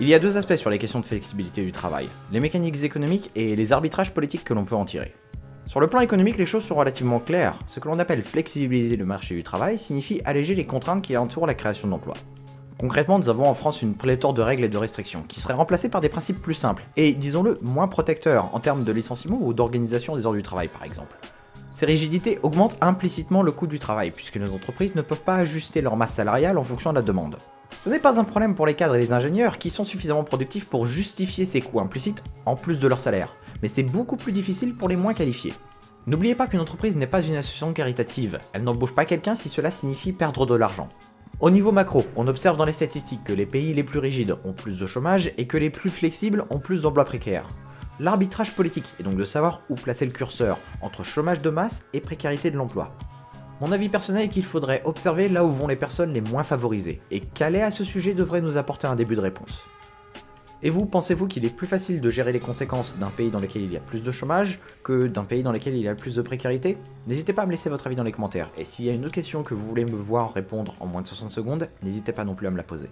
Il y a deux aspects sur les questions de flexibilité du travail, les mécaniques économiques et les arbitrages politiques que l'on peut en tirer. Sur le plan économique, les choses sont relativement claires. Ce que l'on appelle flexibiliser le marché du travail signifie alléger les contraintes qui entourent la création d'emplois. Concrètement, nous avons en France une pléthore de règles et de restrictions, qui seraient remplacées par des principes plus simples, et disons-le, moins protecteurs en termes de licenciement ou d'organisation des heures du travail par exemple. Ces rigidités augmentent implicitement le coût du travail, puisque nos entreprises ne peuvent pas ajuster leur masse salariale en fonction de la demande. Ce n'est pas un problème pour les cadres et les ingénieurs qui sont suffisamment productifs pour justifier ces coûts implicites en plus de leur salaire, mais c'est beaucoup plus difficile pour les moins qualifiés. N'oubliez pas qu'une entreprise n'est pas une association caritative, elle n'embauche pas quelqu'un si cela signifie perdre de l'argent. Au niveau macro, on observe dans les statistiques que les pays les plus rigides ont plus de chômage et que les plus flexibles ont plus d'emplois précaires. L'arbitrage politique est donc de savoir où placer le curseur entre chômage de masse et précarité de l'emploi. Mon avis personnel est qu'il faudrait observer là où vont les personnes les moins favorisées, et caler à ce sujet devrait nous apporter un début de réponse. Et vous, pensez-vous qu'il est plus facile de gérer les conséquences d'un pays dans lequel il y a plus de chômage que d'un pays dans lequel il y a plus de précarité? N'hésitez pas à me laisser votre avis dans les commentaires, et s'il y a une autre question que vous voulez me voir répondre en moins de 60 secondes, n'hésitez pas non plus à me la poser.